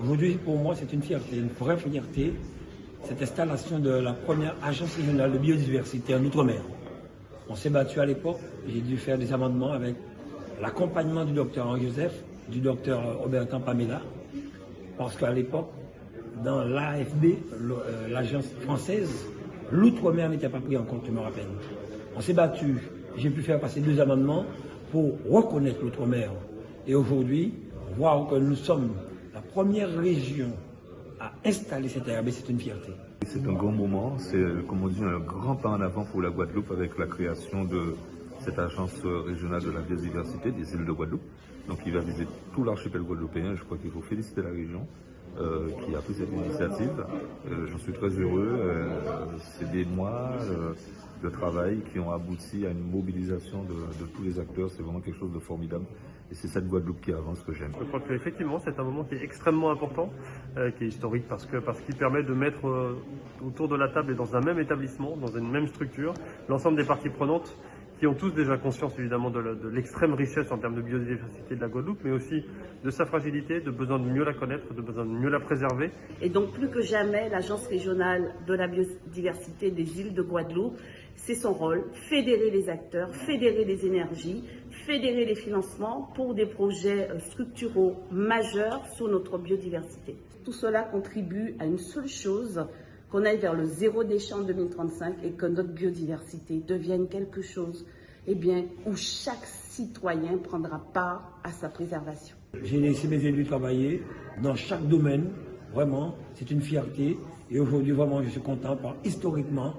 Aujourd'hui, pour moi, c'est une fierté, une vraie fierté, cette installation de la première agence régionale de biodiversité en Outre-mer. On s'est battu à l'époque, j'ai dû faire des amendements avec l'accompagnement du docteur Henri Joseph, du docteur Robertin Pamela, parce qu'à l'époque, dans l'AFB, euh, l'agence française, l'outre-mer n'était pas pris en compte, je me rappelle. On s'est battu, j'ai pu faire passer deux amendements pour reconnaître l'outre-mer. Et aujourd'hui, voir que nous sommes la première région à installer cette RB, c'est une fierté. C'est un grand moment, c'est comme on dit un grand pas en avant pour la Guadeloupe avec la création de cette agence régionale de la biodiversité des îles de Guadeloupe. Donc il va viser tout l'archipel guadeloupéen. Je crois qu'il faut féliciter la région euh, qui a pris cette initiative. Euh, j'en suis très heureux. Euh, c'est des mois de travail qui ont abouti à une mobilisation de, tous les acteurs. C'est vraiment quelque chose de formidable. Et c'est cette Guadeloupe qui avance que j'aime. Je crois qu'effectivement, c'est un moment qui est extrêmement important, qui est historique, parce qu'il parce qu'il permet de mettre autour de la table et dans un même établissement, dans une même structure, l'ensemble des parties prenantes qui ont tous déjà conscience évidemment de l'extrême richesse en termes de biodiversité de la Guadeloupe, mais aussi de sa fragilité, de besoin de mieux la connaître, de besoin de mieux la préserver. Et donc plus que jamais, l'Agence régionale de la biodiversité des îles de Guadeloupe, c'est son rôle, fédérer les acteurs, fédérer les énergies, fédérer les financements pour des projets euh, structuraux majeurs sur notre biodiversité. Tout cela contribue à une seule chose, qu'on aille vers le zéro déchet en 2035 et que notre biodiversité devienne quelque chose eh bien, où chaque citoyen prendra part à sa préservation. J'ai laissé mes élus travailler dans chaque domaine, vraiment, c'est une fierté. Et aujourd'hui, vraiment, je suis content, par, historiquement,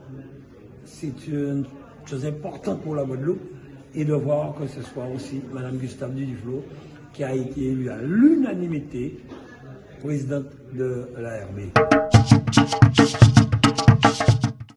c'est une chose importante pour la Guadeloupe et de voir que ce soit aussi Mme Gustave Dudiflo qui a été élue à l'unanimité présidente de la RB.